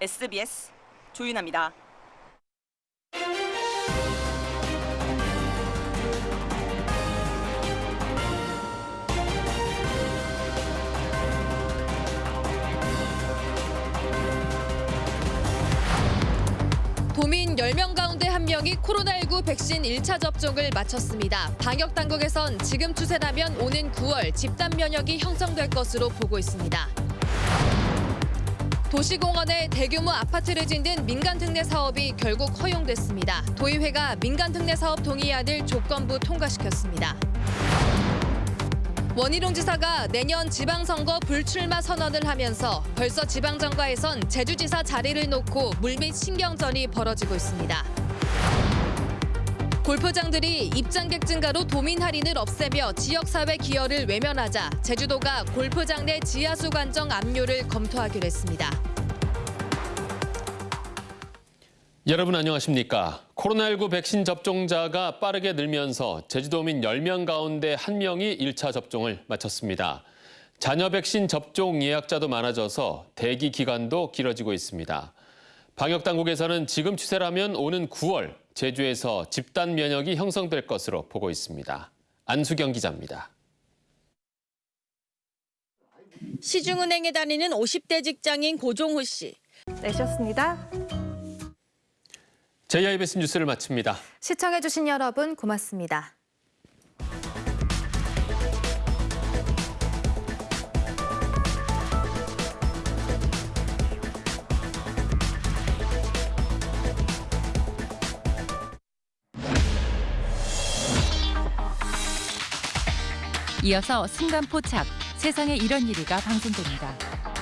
SBS 조윤아입니다. 도민 10명 가운데 1명이 코로나19 백신 1차 접종을 마쳤습니다. 방역 당국에선 지금 추세라면 오는 9월 집단 면역이 형성될 것으로 보고 있습니다. 도시공원에 대규모 아파트를 짓는 민간 특례 사업이 결국 허용됐습니다. 도의회가 민간 특례 사업 동의안을 조건부 통과시켰습니다. 원희룡 지사가 내년 지방선거 불출마 선언을 하면서 벌써 지방정가에선 제주지사 자리를 놓고 물밑 신경전이 벌어지고 있습니다. 골프장들이 입장객 증가로 도민 할인을 없애며 지역사회 기여를 외면하자 제주도가 골프장 내 지하수 관정 압류를 검토하기로 했습니다. 여러분 안녕하십니까? 코로나19 백신 접종자가 빠르게 늘면서 제주도민 10명 가운데 1명이 1차 접종을 마쳤습니다. 자녀 백신 접종 예약자도 많아져서 대기 기간도 길어지고 있습니다. 방역 당국에서는 지금 추세라면 오는 9월 제주에서 집단 면역이 형성될 것으로 보고 있습니다. 안수경 기자입니다. 시중은행에 다니는 50대 직장인 고종호 씨. 내셨습니다. JIBS 뉴스를 마칩니다. 시청해주신 여러분 고맙습니다. 이어서 순간 포착 세상에 이런 일이가 방송됩니다.